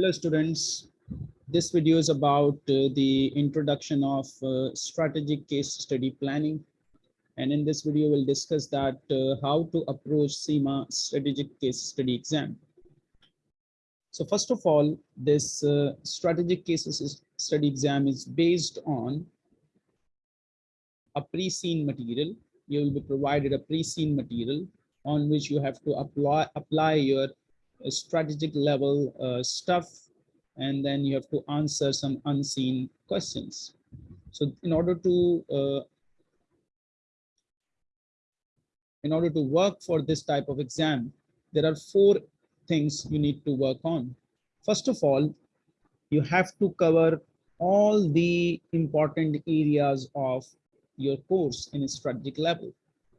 Hello students, this video is about uh, the introduction of uh, strategic case study planning. And in this video, we'll discuss that uh, how to approach CIMA strategic case study exam. So first of all, this uh, strategic cases study exam is based on a pre-seen material. You will be provided a pre-seen material on which you have to apply, apply your strategic level uh, stuff and then you have to answer some unseen questions. So in order to uh, in order to work for this type of exam, there are four things you need to work on. First of all, you have to cover all the important areas of your course in a strategic level.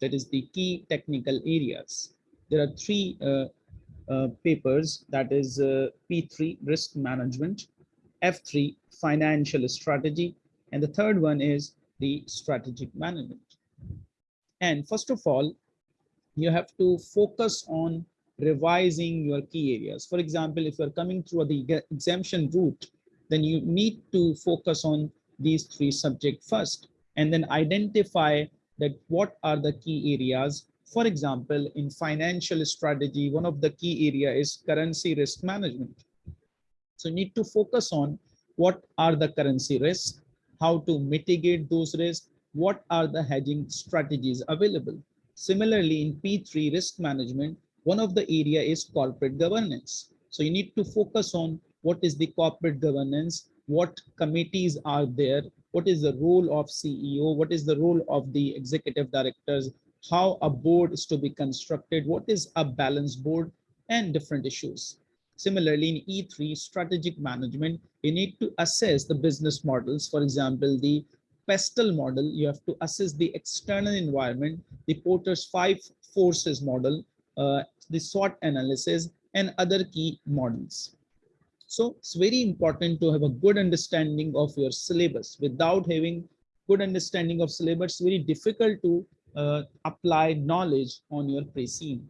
That is the key technical areas. There are three uh, uh, papers that is uh, P3 risk management, F3 financial strategy, and the third one is the strategic management. And first of all, you have to focus on revising your key areas. For example, if you're coming through the exemption route, then you need to focus on these three subjects first and then identify that what are the key areas for example, in financial strategy, one of the key area is currency risk management. So you need to focus on what are the currency risks, how to mitigate those risks, what are the hedging strategies available. Similarly, in P3 risk management, one of the area is corporate governance. So you need to focus on what is the corporate governance, what committees are there, what is the role of CEO, what is the role of the executive directors, how a board is to be constructed, what is a balance board, and different issues. Similarly, in E3 strategic management, you need to assess the business models. For example, the PESTEL model, you have to assess the external environment, the Porter's five forces model, uh, the SWOT analysis, and other key models. So it's very important to have a good understanding of your syllabus. Without having good understanding of syllabus, very difficult to uh, apply knowledge on your pre-seen.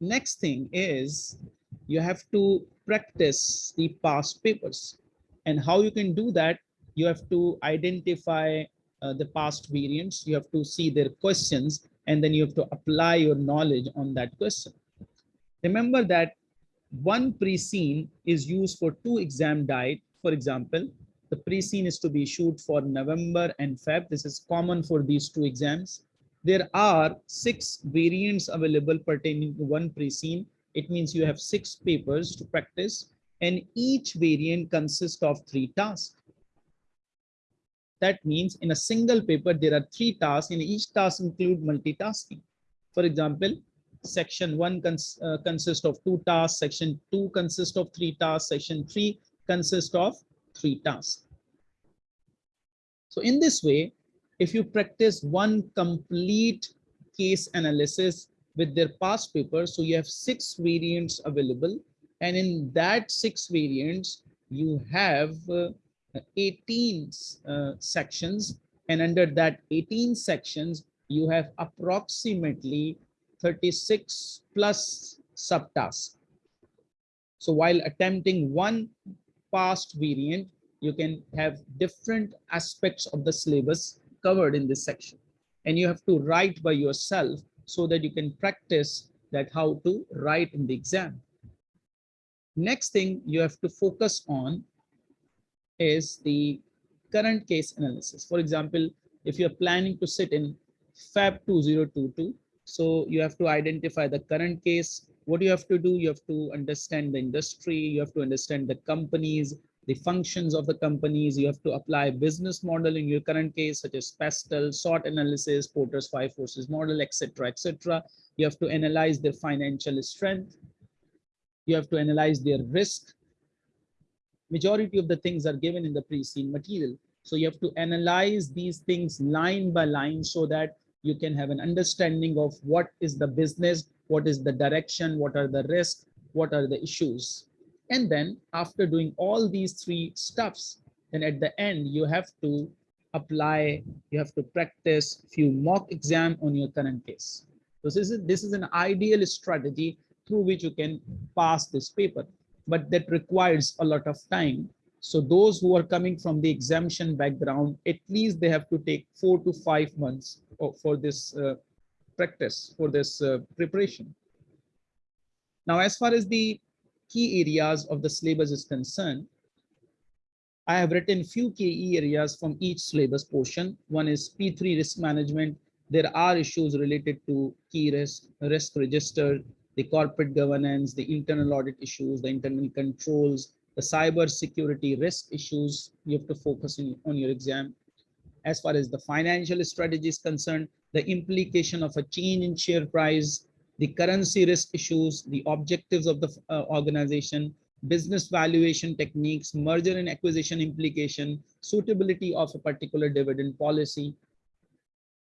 Next thing is you have to practice the past papers. And how you can do that you have to identify uh, the past variants you have to see their questions and then you have to apply your knowledge on that question. Remember that one pre-seen is used for two exam diet for example the pre-seen is to be issued for November and Feb. This is common for these two exams. There are six variants available pertaining to one pre-seen. It means you have six papers to practice and each variant consists of three tasks. That means in a single paper, there are three tasks and each task include multitasking. For example, section one cons uh, consists of two tasks, section two consists of three tasks, section three consists of three tasks. So in this way, if you practice one complete case analysis with their past paper, so you have six variants available. And in that six variants, you have uh, 18 uh, sections. And under that 18 sections, you have approximately 36 plus subtasks. So while attempting one past variant, you can have different aspects of the syllabus covered in this section. And you have to write by yourself so that you can practice that how to write in the exam. Next thing you have to focus on is the current case analysis. For example, if you're planning to sit in Feb 2022, so you have to identify the current case. What you have to do, you have to understand the industry, you have to understand the companies, the functions of the companies. You have to apply business model in your current case, such as PESTEL, SWOT analysis, Porter's five forces model, etc., etc. You have to analyze their financial strength. You have to analyze their risk. Majority of the things are given in the pre-seen material. So you have to analyze these things line by line so that you can have an understanding of what is the business, what is the direction, what are the risks, what are the issues. And then after doing all these three stuffs, then at the end, you have to apply, you have to practice few mock exam on your current case. So this is, this is an ideal strategy through which you can pass this paper. but that requires a lot of time. So those who are coming from the exemption background, at least they have to take four to five months for this uh, practice, for this uh, preparation. Now, as far as the key areas of the syllabus is concerned, I have written few key areas from each syllabus portion. One is P3 risk management. There are issues related to key risk, risk register, the corporate governance, the internal audit issues, the internal controls, the cyber security risk issues you have to focus in, on your exam. As far as the financial strategy is concerned, the implication of a change in share price, the currency risk issues, the objectives of the uh, organization, business valuation techniques, merger and acquisition implication, suitability of a particular dividend policy.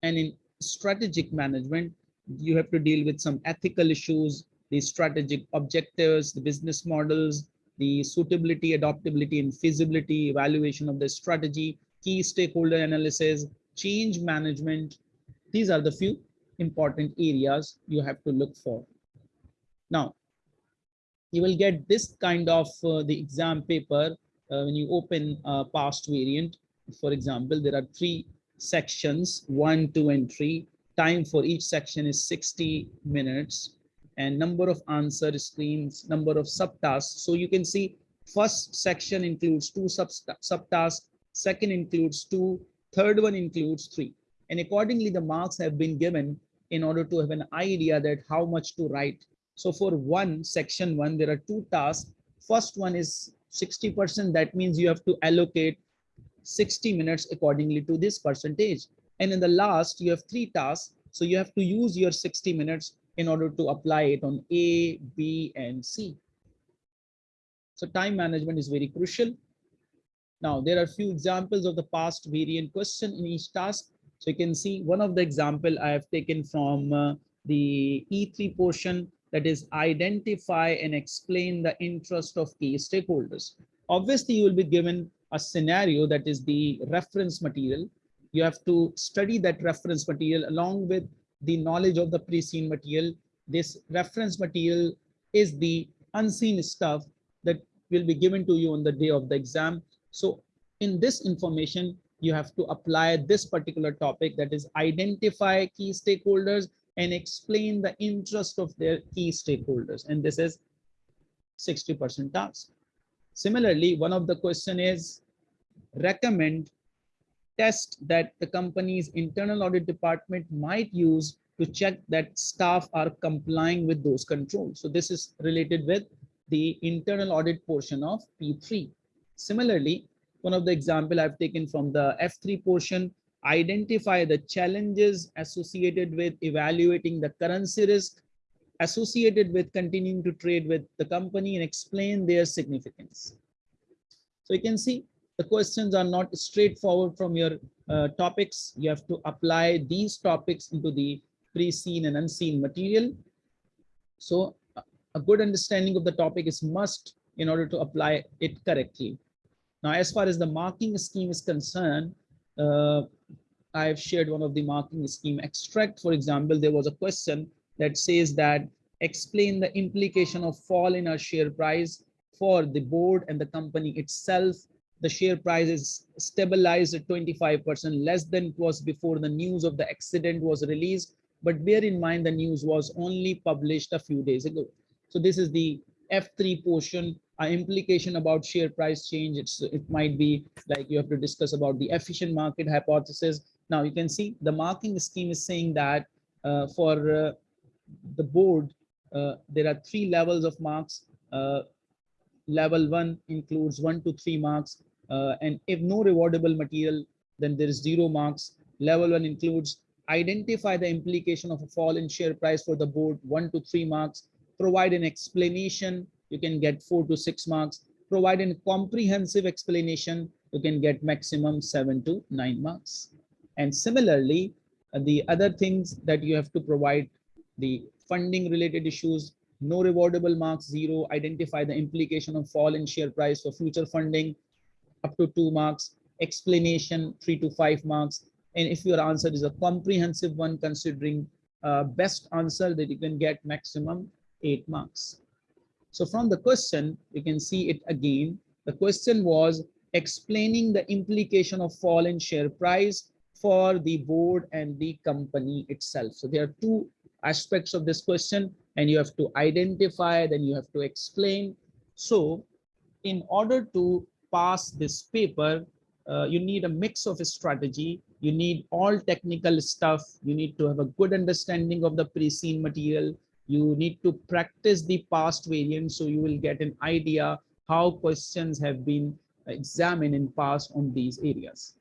And in strategic management, you have to deal with some ethical issues, the strategic objectives, the business models, the suitability, adaptability, and feasibility, evaluation of the strategy, key stakeholder analysis, change management. These are the few important areas you have to look for. Now, you will get this kind of uh, the exam paper uh, when you open a past variant. For example, there are three sections, one, two, and three. Time for each section is 60 minutes and number of answer screens, number of subtasks. So you can see first section includes two sub subtasks, second includes two, third one includes three. And accordingly, the marks have been given in order to have an idea that how much to write so for one section one, there are two tasks. First one is 60%. That means you have to allocate 60 minutes accordingly to this percentage. And in the last, you have three tasks. So you have to use your 60 minutes in order to apply it on A, B, and C. So time management is very crucial. Now, there are a few examples of the past variant question in each task. So you can see one of the example I have taken from uh, the E3 portion that is identify and explain the interest of key stakeholders. Obviously, you will be given a scenario that is the reference material. You have to study that reference material along with the knowledge of the pre-seen material. This reference material is the unseen stuff that will be given to you on the day of the exam. So in this information, you have to apply this particular topic that is identify key stakeholders and explain the interest of their key stakeholders. And this is 60% task. Similarly, one of the question is recommend test that the company's internal audit department might use to check that staff are complying with those controls. So this is related with the internal audit portion of P3. Similarly, one of the example I've taken from the F3 portion identify the challenges associated with evaluating the currency risk associated with continuing to trade with the company and explain their significance. So you can see the questions are not straightforward from your uh, topics. You have to apply these topics into the pre-seen and unseen material. So a good understanding of the topic is must in order to apply it correctly. Now, as far as the marking scheme is concerned, uh, I have shared one of the marking scheme extract. For example, there was a question that says that explain the implication of fall in our share price for the board and the company itself. The share price is stabilized at 25% less than it was before the news of the accident was released. But bear in mind, the news was only published a few days ago. So this is the F3 portion implication about share price change. It's, it might be like you have to discuss about the efficient market hypothesis. Now you can see the marking scheme is saying that uh, for uh, the board, uh, there are three levels of marks. Uh, level one includes one to three marks. Uh, and if no rewardable material, then there is zero marks. Level one includes identify the implication of a fall in share price for the board, one to three marks. Provide an explanation, you can get four to six marks. Provide a comprehensive explanation, you can get maximum seven to nine marks. And similarly, uh, the other things that you have to provide the funding related issues, no rewardable marks, zero, identify the implication of fall in share price for future funding, up to two marks, explanation, three to five marks. And if your answer is a comprehensive one, considering uh, best answer that you can get maximum eight marks. So from the question, you can see it again. The question was explaining the implication of fall in share price for the board and the company itself. So there are two aspects of this question and you have to identify, then you have to explain. So in order to pass this paper, uh, you need a mix of a strategy. You need all technical stuff. You need to have a good understanding of the pre-seen material. You need to practice the past variants so you will get an idea how questions have been examined in past on these areas.